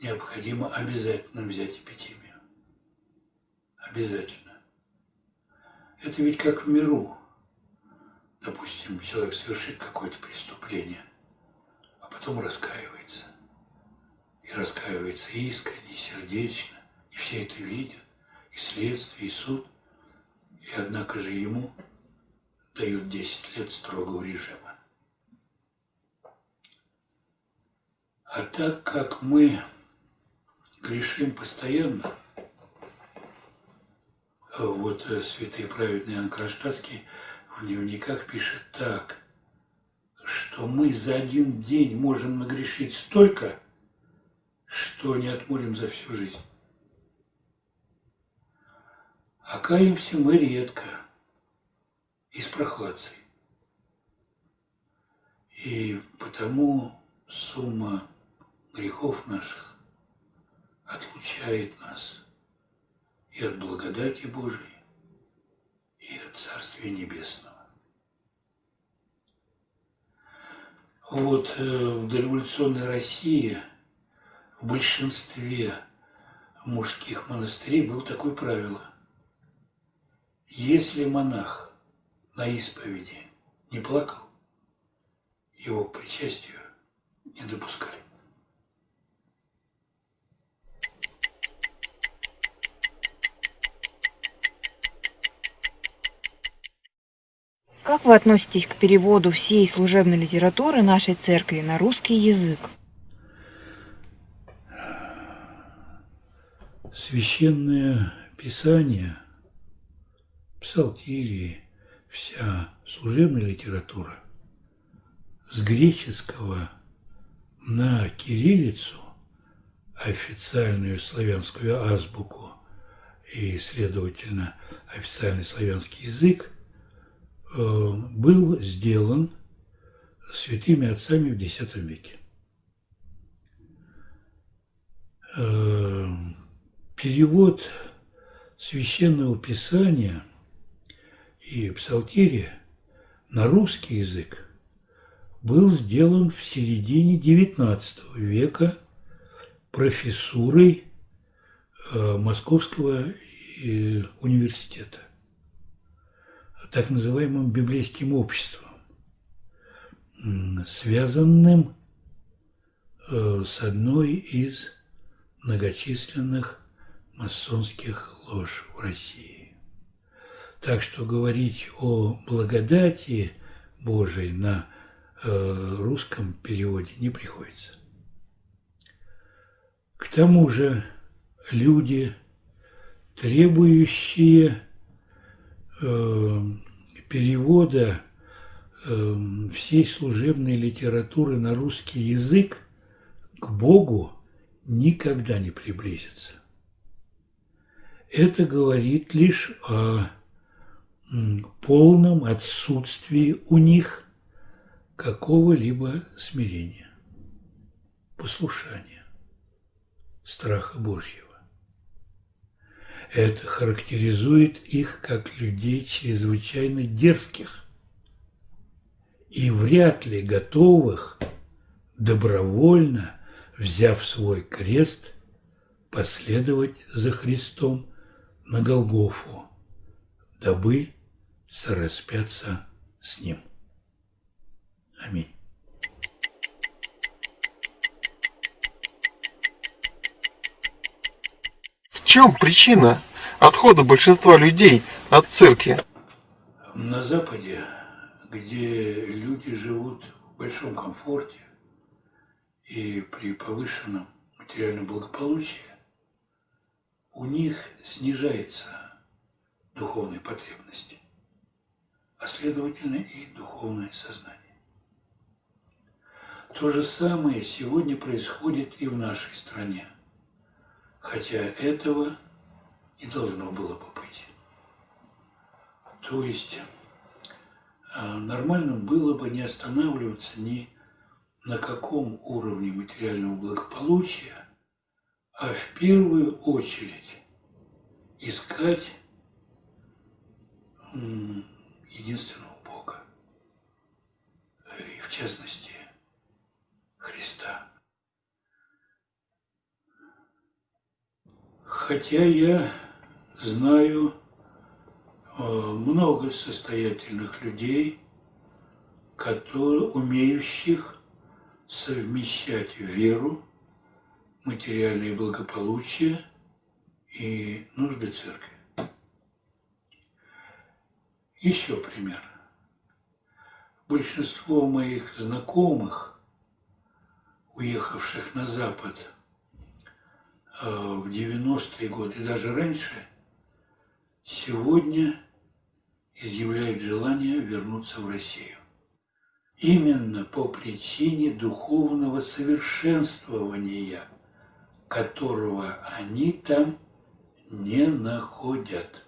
необходимо обязательно взять эпидемию. Обязательно. Это ведь как в миру. Допустим, человек совершит какое-то преступление, а потом раскаивается. И раскаивается искренне, сердечно, и все это видят, и следствие, и суд. И однако же ему дают 10 лет строгого режима. А так как мы грешим постоянно, вот э, святый праведный Иоанн Кронштадтский в дневниках пишет так, что мы за один день можем нагрешить столько, что не отморим за всю жизнь. А каемся мы редко и с прохладцей. И потому сумма грехов наших отлучает нас и от благодати Божией, и от Царствия Небесного. Вот э, в дореволюционной России в большинстве мужских монастырей было такое правило. Если монах на исповеди не плакал, его к причастию не допускали. Как вы относитесь к переводу всей служебной литературы нашей церкви на русский язык? Священное Писание, псалтирии, вся служебная литература с греческого на кириллицу, официальную славянскую азбуку и, следовательно, официальный славянский язык, э, был сделан святыми отцами в X веке. Э, перевод священного писания и псалтирия на русский язык был сделан в середине XIX века профессурой э, Московского э, университета, так называемым библейским обществом, связанным с одной из многочисленных масонских лож в России. Так что говорить о благодати Божией на э, русском переводе не приходится. К тому же люди, требующие э, перевода э, всей служебной литературы на русский язык к Богу никогда не приблизится. Это говорит лишь о полном отсутствии у них какого-либо смирения, послушания, страха Божьего. Это характеризует их как людей чрезвычайно дерзких и вряд ли готовых добровольно взяв свой крест, последовать за Христом на Голгофу, дабы сораспяться с Ним. Аминь. В чем причина отхода большинства людей от церкви? На Западе где люди живут в большом комфорте и при повышенном материальном благополучии, у них снижается духовные потребности, а следовательно и духовное сознание. То же самое сегодня происходит и в нашей стране, хотя этого не должно было бы быть. То есть а, нормальным было бы не останавливаться ни на каком уровне материального благополучия, а в первую очередь искать единственного Бога, и в частности Христа. Хотя я знаю э, много состоятельных людей, которые умеющих совмещать веру, материальное благополучие и нужды церкви. Еще пример. Большинство моих знакомых, уехавших на Запад э, в 90-е годы и даже раньше, сегодня изъявляют желание вернуться в Россию. Именно по причине духовного совершенствования, которого они там не находят.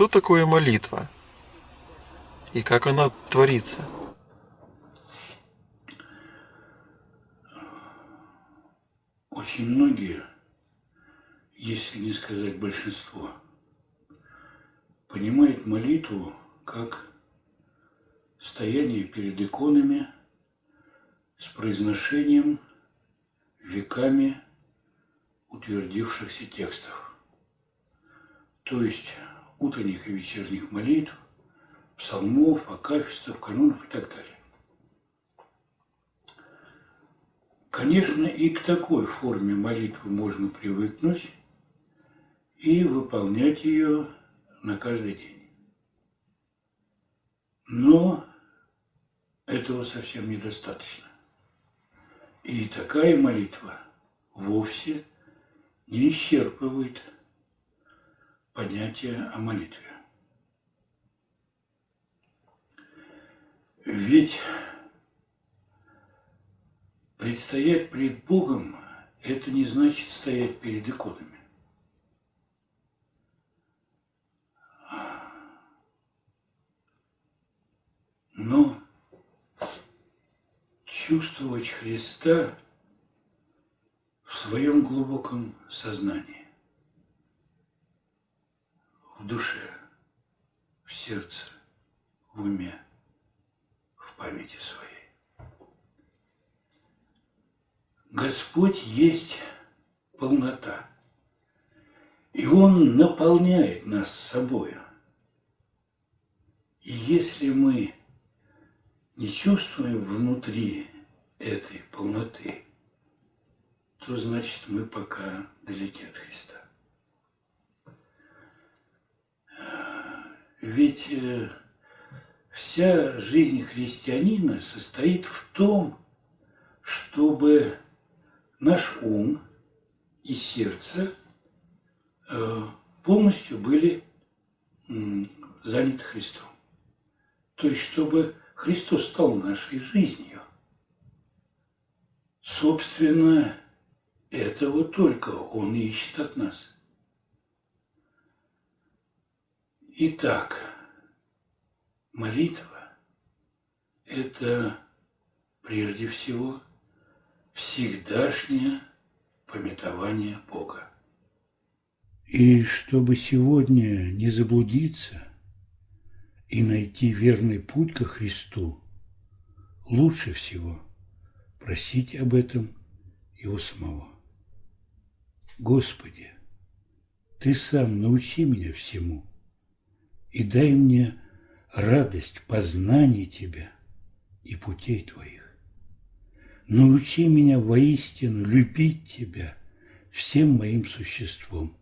Что такое молитва? И как она творится? Очень многие, если не сказать большинство, понимают молитву как стояние перед иконами с произношением веками утвердившихся текстов. То есть утренних и вечерних молитв, псалмов, акафистов, канонов и так далее. Конечно, и к такой форме молитвы можно привыкнуть и выполнять ее на каждый день. Но этого совсем недостаточно. И такая молитва вовсе не исчерпывает понятие о молитве. Ведь предстоять пред Богом – это не значит стоять перед иконами. Но чувствовать Христа в своем глубоком сознании в душе, в сердце, в уме, в памяти своей. Господь есть полнота, и Он наполняет нас собою. И если мы не чувствуем внутри этой полноты, то значит мы пока далеки от Христа. Ведь э, вся жизнь христианина состоит в том, чтобы наш ум и сердце э, полностью были заняты Христом. То есть, чтобы Христос стал нашей жизнью. Собственно, этого только Он ищет от нас – Итак, молитва – это прежде всего всегдашнее пометование Бога. И чтобы сегодня не заблудиться и найти верный путь ко Христу, лучше всего просить об этом Его самого. Господи, Ты сам научи меня всему – и дай мне радость познания Тебя и путей Твоих. Научи меня воистину любить Тебя всем моим существом,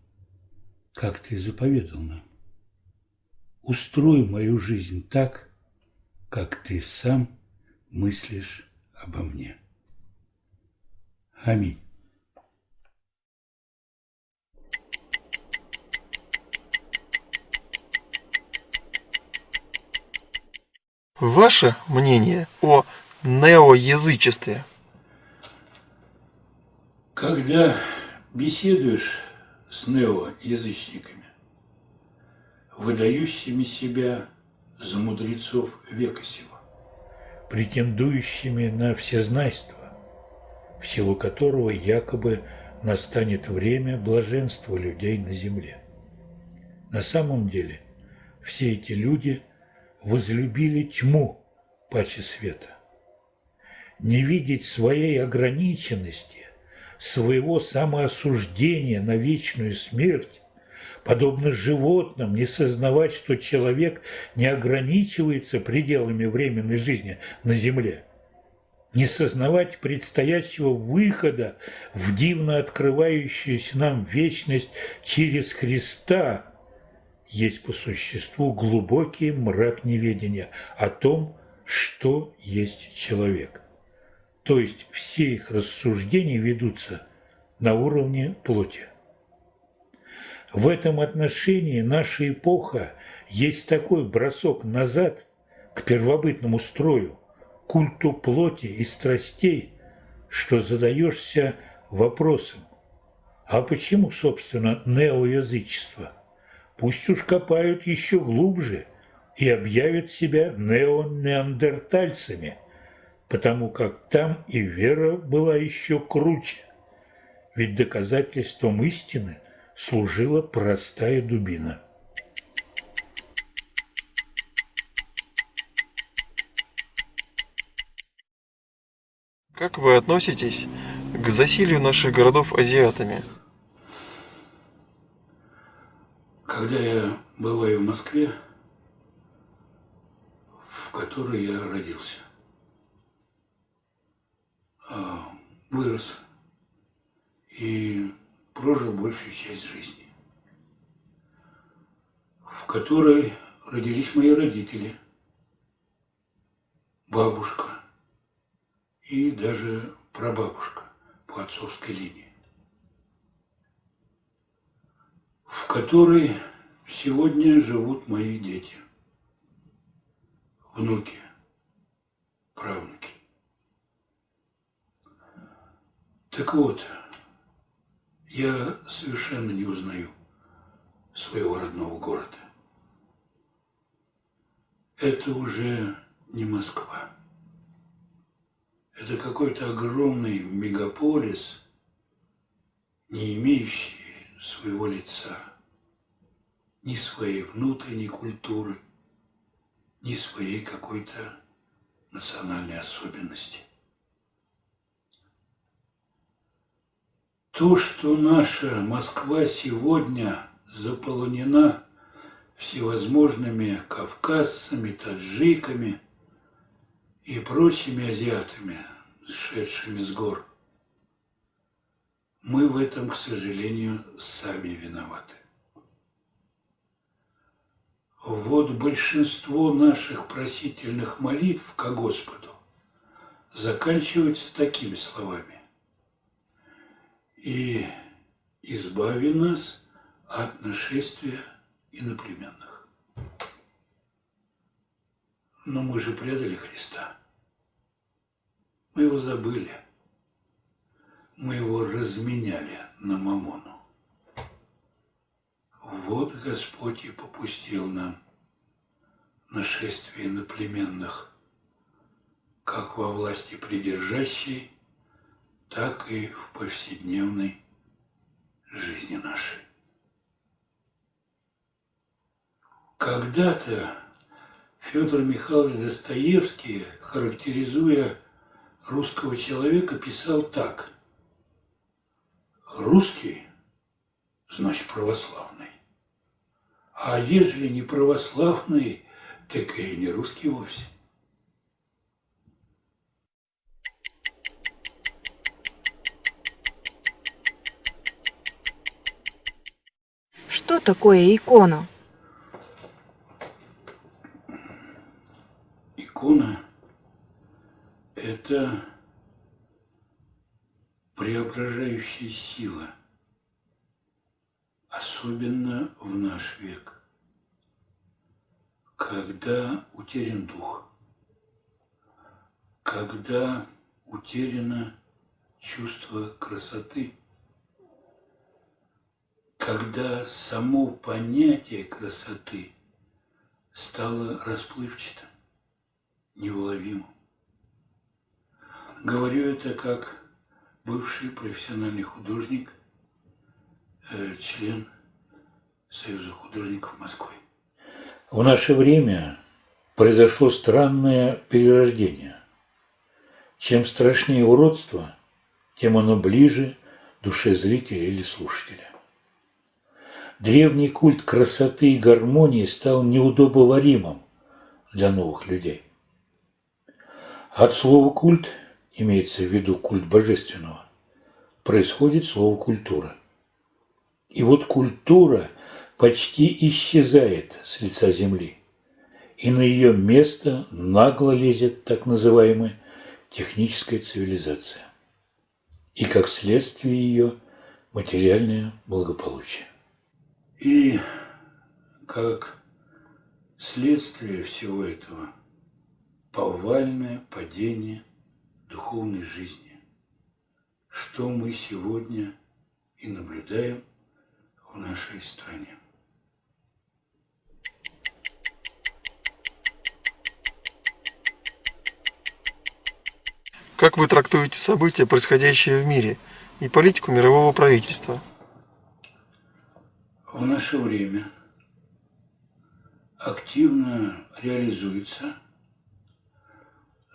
как ты заповедал нам. Устрой мою жизнь так, как ты сам мыслишь обо мне. Аминь. Ваше мнение о неоязычестве? Когда беседуешь с неоязычниками, выдающими себя за мудрецов века сего, претендующими на всезнайство, в силу которого якобы настанет время блаженства людей на земле. На самом деле все эти люди возлюбили тьму паче света. Не видеть своей ограниченности, своего самоосуждения на вечную смерть, подобно животным, не сознавать, что человек не ограничивается пределами временной жизни на земле, не сознавать предстоящего выхода в дивно открывающуюся нам вечность через Христа – есть по существу глубокий мрак неведения о том, что есть человек. То есть все их рассуждения ведутся на уровне плоти. В этом отношении наша эпоха есть такой бросок назад к первобытному строю, культу плоти и страстей, что задаешься вопросом, а почему, собственно, неоязычество – Пусть уж копают еще глубже и объявят себя неонеандертальцами, потому как там и вера была еще круче. Ведь доказательством истины служила простая дубина. Как вы относитесь к засилию наших городов азиатами? Когда я бываю в Москве, в которой я родился, а, вырос и прожил большую часть жизни, в которой родились мои родители, бабушка и даже прабабушка по отцовской линии. В которой сегодня живут мои дети, внуки, правнуки. Так вот, я совершенно не узнаю своего родного города. Это уже не Москва. Это какой-то огромный мегаполис, не имеющий своего лица, ни своей внутренней культуры, ни своей какой-то национальной особенности. То, что наша Москва сегодня заполонена всевозможными кавказцами, таджиками и прочими азиатами, сшедшими с гор, мы в этом, к сожалению, сами виноваты. Вот большинство наших просительных молитв к Господу заканчиваются такими словами. «И избави нас от нашествия иноплеменных». Но мы же предали Христа. Мы его забыли – мы его разменяли на мамону. Вот Господь и попустил нам нашествие иноплеменных, как во власти придержащей, так и в повседневной жизни нашей. Когда-то Федор Михайлович Достоевский, характеризуя русского человека, писал так – русский, значит православный. А если не православный, так и не русский вовсе. Что такое икона? Икона – это преображающая сила, особенно в наш век, когда утерян дух, когда утеряно чувство красоты, когда само понятие красоты стало расплывчатым, неуловимым. Говорю это как бывший профессиональный художник, э, член Союза художников Москвы. В наше время произошло странное перерождение. Чем страшнее уродство, тем оно ближе душе зрителя или слушателя. Древний культ красоты и гармонии стал неудобоваримым для новых людей. От слова «культ» имеется в виду культ божественного, происходит слово «культура». И вот культура почти исчезает с лица земли, и на ее место нагло лезет так называемая техническая цивилизация, и как следствие ее материальное благополучие. И как следствие всего этого повальное падение духовной жизни, что мы сегодня и наблюдаем в нашей стране. Как вы трактуете события, происходящие в мире, и политику мирового правительства? В наше время активно реализуется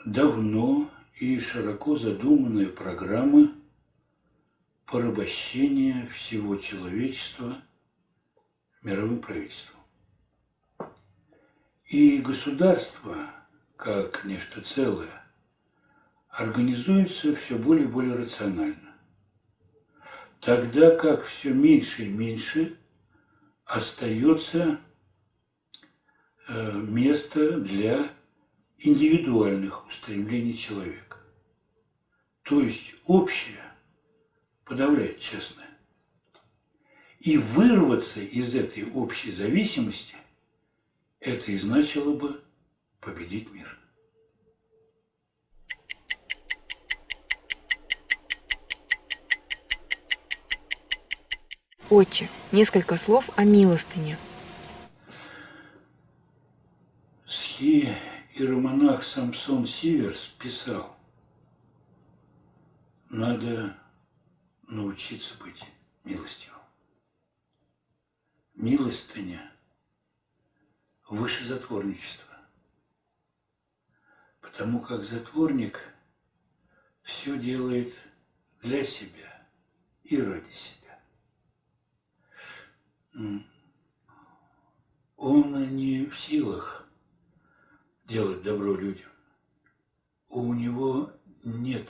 давно и широко задуманная программа порабощения всего человечества мировым правительством. И государство, как нечто целое, организуется все более и более рационально. Тогда как все меньше и меньше остается э, место для индивидуальных устремлений человека. То есть общее подавляет частное. И вырваться из этой общей зависимости – это и значило бы победить мир. Отче, несколько слов о милостыне. Схи иеромонах Самсон Сиверс писал, надо научиться быть милостивым. Милостыня выше затворничества, потому как затворник все делает для себя и ради себя. Он не в силах делать добро людям. У него нет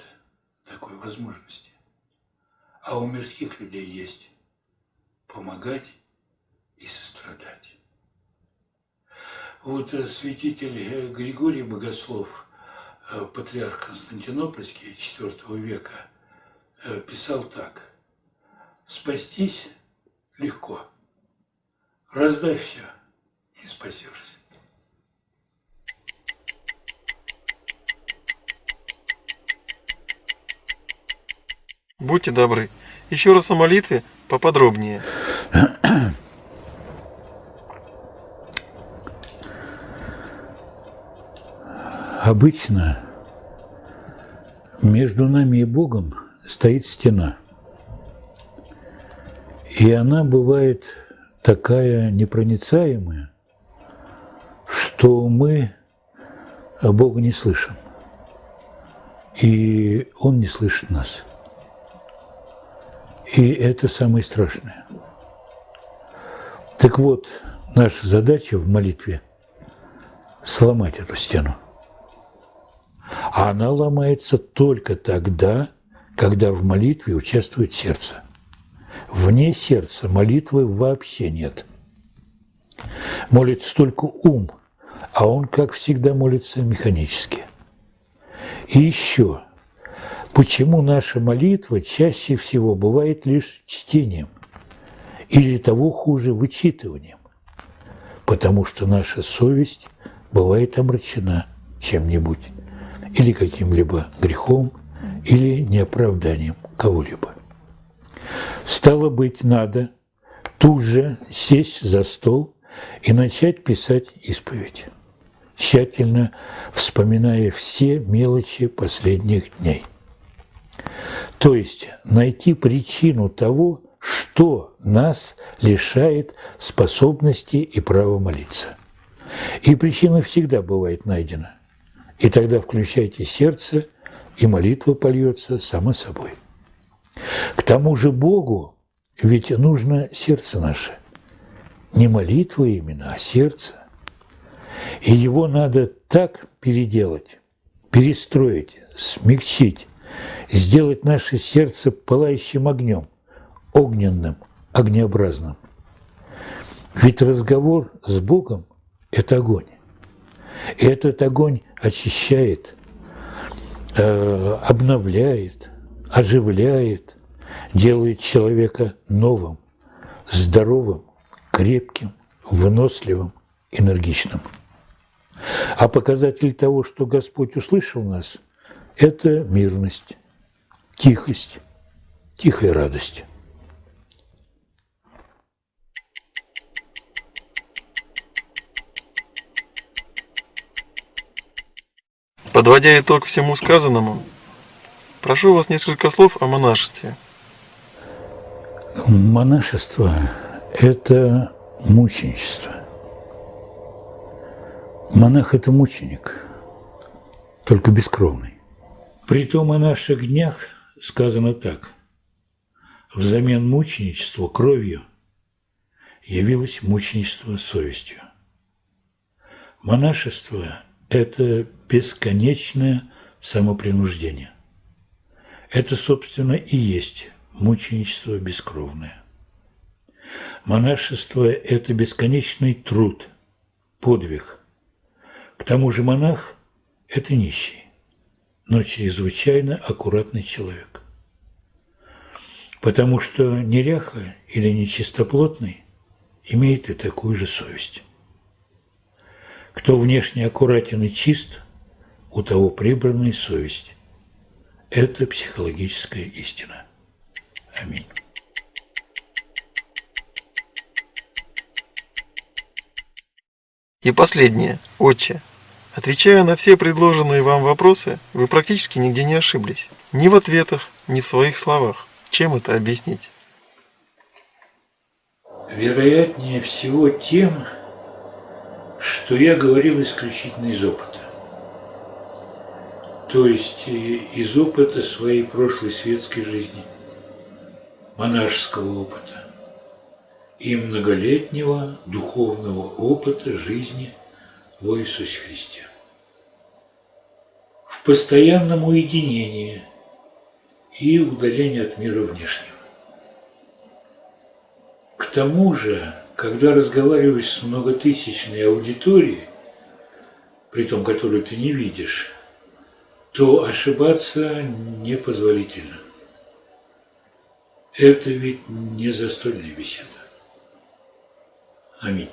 такой возможности. А у мирских людей есть помогать и сострадать. Вот э, святитель э, Григорий Богослов, э, патриарх Константинопольский IV века, писал так. «Спастись легко, раздай все и спасешься». Будьте добры. Еще раз о молитве поподробнее. Обычно между нами и Богом стоит стена. И она бывает такая непроницаемая, что мы Бога не слышим. И Он не слышит нас. И это самое страшное. Так вот, наша задача в молитве – сломать эту стену. А она ломается только тогда, когда в молитве участвует сердце. вне сердца молитвы вообще нет. Молится только ум, а он, как всегда, молится механически. И еще, почему наша молитва чаще всего бывает лишь чтением или того хуже вычитыванием? Потому что наша совесть бывает омрачена чем-нибудь или каким-либо грехом, или неоправданием кого-либо. Стало быть, надо тут же сесть за стол и начать писать исповедь, тщательно вспоминая все мелочи последних дней. То есть найти причину того, что нас лишает способности и права молиться. И причина всегда бывает найдена. И тогда включайте сердце, и молитва польется само собой. К тому же Богу ведь нужно сердце наше. Не молитва именно, а сердце. И его надо так переделать, перестроить, смягчить, сделать наше сердце пылающим огнем, огненным, огнеобразным. Ведь разговор с Богом – это огонь. И этот огонь очищает, э, обновляет, оживляет, делает человека новым, здоровым, крепким, выносливым, энергичным. А показатель того, что Господь услышал нас, это мирность, тихость, тихая радость. Подводя итог всему сказанному, прошу вас несколько слов о монашестве. Монашество – это мученичество. Монах – это мученик, только бескровный. Притом о наших днях сказано так. Взамен мученичества кровью явилось мученичество совестью. Монашество – это бесконечное самопринуждение. Это, собственно, и есть мученичество бескровное. Монашество – это бесконечный труд, подвиг. К тому же монах – это нищий, но чрезвычайно аккуратный человек. Потому что неряха или нечистоплотный имеет и такую же совесть. Кто внешне аккуратен и чист – у того прибранная совесть. Это психологическая истина. Аминь. И последнее, отче. Отвечая на все предложенные вам вопросы, вы практически нигде не ошиблись. Ни в ответах, ни в своих словах. Чем это объяснить? Вероятнее всего тем, что я говорил исключительно из опыта то есть из опыта своей прошлой светской жизни, монашеского опыта и многолетнего духовного опыта жизни в Иисусе Христе. В постоянном уединении и удалении от мира внешнего. К тому же, когда разговариваешь с многотысячной аудиторией, при том, которую ты не видишь, то ошибаться непозволительно. Это ведь не застольная беседа. Аминь.